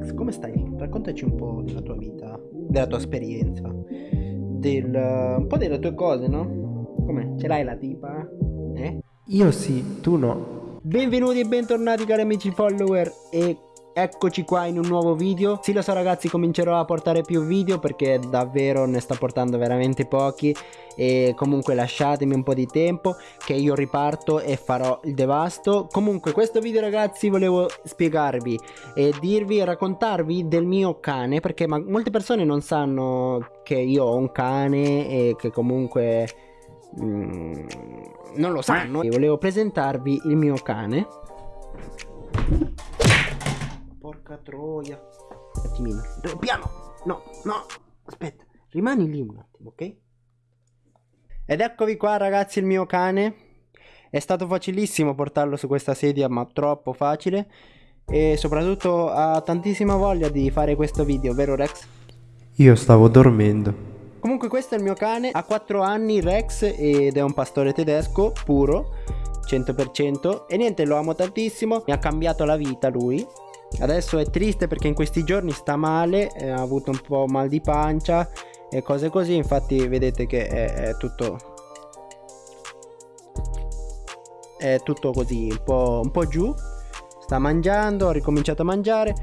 Rex, come stai? Raccontaci un po' della tua vita, della tua esperienza, del, un po' delle tue cose, no? Come? Ce l'hai la tipa? Eh? Io sì, tu no. Benvenuti e bentornati cari amici follower e Eccoci qua in un nuovo video. Sì lo so ragazzi comincerò a portare più video perché davvero ne sta portando veramente pochi. E comunque lasciatemi un po' di tempo che io riparto e farò il devasto. Comunque questo video ragazzi volevo spiegarvi e dirvi e raccontarvi del mio cane Perché molte persone non sanno che io ho un cane e che comunque... Mm, non lo sanno. E volevo presentarvi il mio cane Porca troia. Un attimino. Piano. No, no. Aspetta. Rimani lì un attimo, ok? Ed eccovi qua ragazzi il mio cane. È stato facilissimo portarlo su questa sedia, ma troppo facile. E soprattutto ha tantissima voglia di fare questo video, vero Rex? Io stavo dormendo. Comunque questo è il mio cane, ha 4 anni Rex ed è un pastore tedesco puro, 100% e niente lo amo tantissimo, mi ha cambiato la vita lui Adesso è triste perché in questi giorni sta male, eh, ha avuto un po' mal di pancia e cose così, infatti vedete che è, è tutto è tutto così un po', un po' giù sta mangiando ha ricominciato a mangiare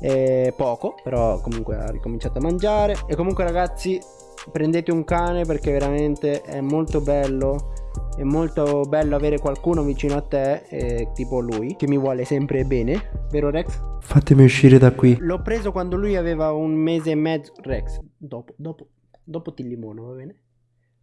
eh, poco però comunque ha ricominciato a mangiare. E comunque ragazzi prendete un cane perché veramente è molto bello è molto bello avere qualcuno vicino a te, eh, tipo lui, che mi vuole sempre bene, vero Rex? Fatemi uscire da qui. L'ho preso quando lui aveva un mese e mezzo. Rex, dopo, dopo, dopo ti limono, va bene?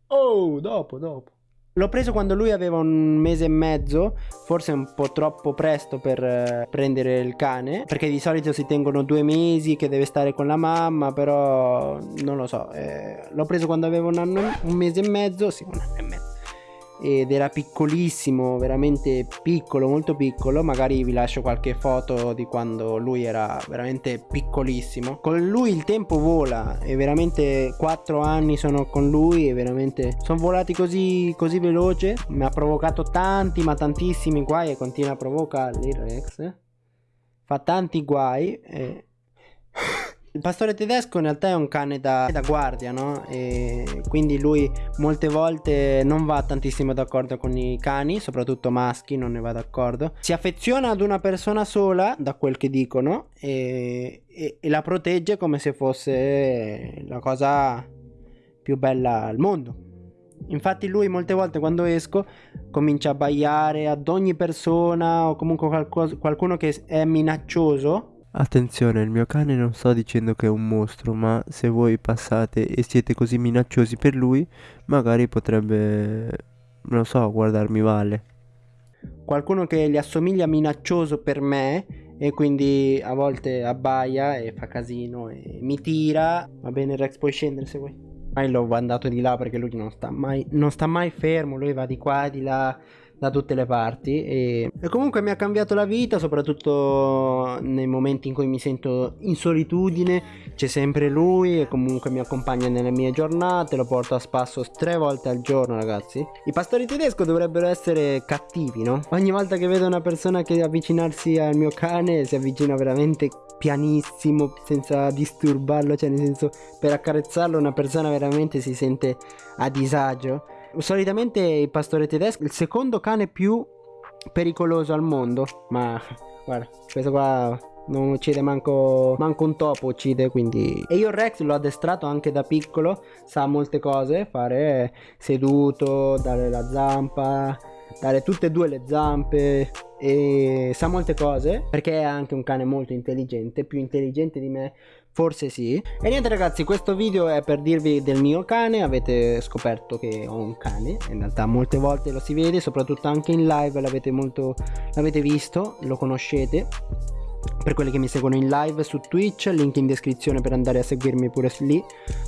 Oh, dopo, dopo. L'ho preso quando lui aveva un mese e mezzo, forse un po' troppo presto per eh, prendere il cane, perché di solito si tengono due mesi che deve stare con la mamma, però non lo so. Eh, l'ho preso quando aveva un anno, un mese e mezzo, sì, un anno e mezzo ed era piccolissimo, veramente piccolo, molto piccolo. Magari vi lascio qualche foto di quando lui era veramente piccolissimo. Con lui il tempo vola e veramente 4 anni sono con lui e veramente sono volati così, così veloce. Mi ha provocato tanti, ma tantissimi guai e continua a provocarli Rex. Fa tanti guai e il pastore tedesco in realtà è un cane da, da, guardia, no? E quindi lui molte volte non va tantissimo d'accordo con i cani, soprattutto maschi, non ne va d'accordo. Si affeziona ad una persona sola, da quel che dicono, e, e, e la protegge come se fosse la cosa più bella al mondo. Infatti lui molte volte quando esco comincia a baiare ad ogni persona o comunque qualcuno che è minaccioso Attenzione, il mio cane non sto dicendo che è un mostro, ma se voi passate e siete così minacciosi per lui, magari potrebbe, non so, guardarmi male. Qualcuno che gli assomiglia minaccioso per me e quindi a volte abbaia e fa casino e mi tira. Va bene Rex, puoi scendere se vuoi. Mai l'ho mandato di là perché lui non sta mai, non sta mai fermo, lui va di qua e di là da tutte le parti e, e, comunque mi ha cambiato la vita soprattutto nei momenti in cui mi sento in solitudine. C'è sempre lui e comunque mi accompagna nelle mie giornate lo porto a spasso tre volte al giorno ragazzi. I pastori tedesco dovrebbero essere cattivi no? ogni volta che vedo una persona che avvicinarsi al mio cane si avvicina veramente pianissimo senza disturbarlo cioè nel senso per accarezzarlo una persona veramente si sente a disagio solitamente il pastore tedesco è il secondo cane più pericoloso al mondo. Ma guarda, questo qua non uccide manco, manco un topo uccide quindi e io Rex l'ho addestrato anche da piccolo sa molte cose fare seduto dare la zampa dare tutte e due le zampe e sa molte cose perché è anche un cane molto intelligente più intelligente di me Forse sì. E niente ragazzi, questo video è per dirvi del mio cane. Avete scoperto che ho un cane. In realtà molte volte lo si vede, soprattutto anche in live l'avete molto l'avete visto, lo conoscete. Per quelli che mi seguono in live su Twitch, link in descrizione per andare a seguirmi pure lì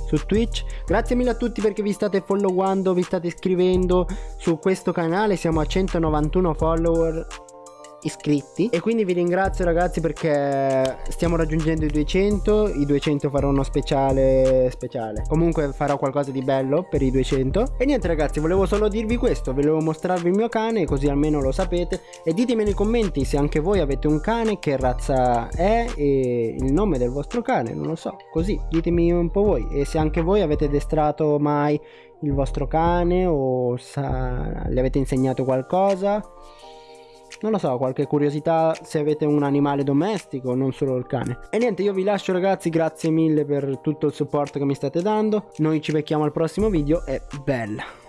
su Twitch. Grazie mille a tutti perché vi state followando, vi state iscrivendo su questo canale. Siamo a 191 follower iscritti. E quindi vi ringrazio ragazzi perché stiamo raggiungendo i 200 i 200 farò uno speciale speciale. Comunque farò qualcosa di bello per i 200 e niente ragazzi volevo solo dirvi questo. Volevo mostrarvi il mio cane così almeno lo sapete. E ditemi nei commenti se anche voi avete un cane che razza è e il nome del vostro cane non lo so. Così ditemi un po' voi. E se anche voi avete destrato mai il vostro cane o sa, le avete insegnato qualcosa non lo so, qualche curiosità se avete un animale domestico, non solo il cane. E niente, io vi lascio ragazzi, grazie mille per tutto il supporto che mi state dando. Noi ci becchiamo al prossimo video e bella!